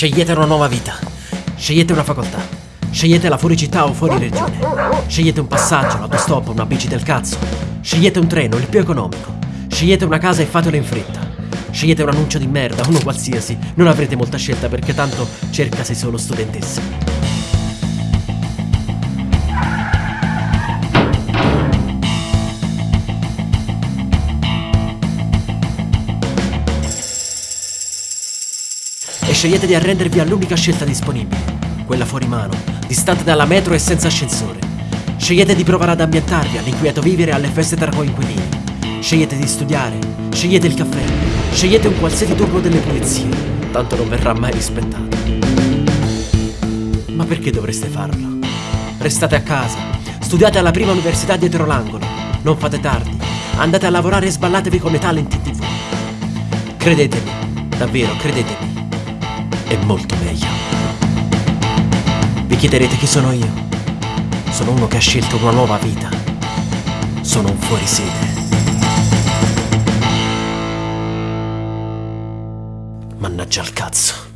Scegliete una nuova vita. Scegliete una facoltà. Scegliete la fuori città o fuori regione. Scegliete un passaggio, l'autostop, una bici del cazzo. Scegliete un treno, il più economico. Scegliete una casa e fatelo in fretta. Scegliete un annuncio di merda, uno qualsiasi. Non avrete molta scelta perché tanto cercasi solo studentesse. Scegliete di arrendervi all'unica scelta disponibile, quella fuori mano, distante dalla metro e senza ascensore. Scegliete di provare ad ambientarvi all'inquieto vivere e alle feste tra coinquilini. Scegliete di studiare, scegliete il caffè, scegliete un qualsiasi turno delle pulizie, tanto non verrà mai rispettato. Ma perché dovreste farlo? Restate a casa, studiate alla prima università dietro l'angolo, non fate tardi, andate a lavorare e sballatevi come talent in tv. Credetemi, davvero, credetemi è molto meglio. Vi chiederete chi sono io? Sono uno che ha scelto una nuova vita. Sono un fuorisede. Mannaggia al cazzo.